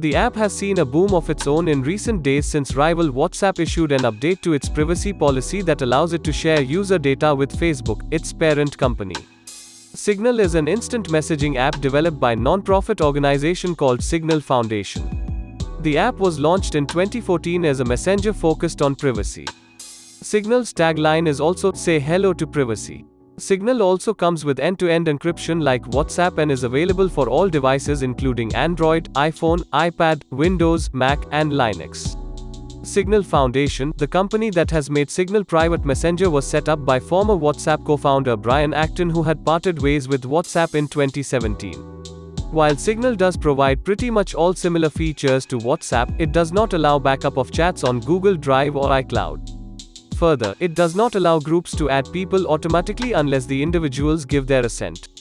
The app has seen a boom of its own in recent days since rival WhatsApp issued an update to its privacy policy that allows it to share user data with Facebook, its parent company. Signal is an instant messaging app developed by non-profit organization called Signal Foundation. The app was launched in 2014 as a messenger focused on privacy. Signal's tagline is also say hello to privacy. Signal also comes with end-to-end encryption like WhatsApp and is available for all devices including Android, iPhone, iPad, Windows, Mac, and Linux. Signal Foundation, the company that has made Signal Private Messenger was set up by former WhatsApp co-founder Brian Acton who had parted ways with WhatsApp in 2017. While Signal does provide pretty much all similar features to WhatsApp, it does not allow backup of chats on Google Drive or iCloud. Further, it does not allow groups to add people automatically unless the individuals give their assent.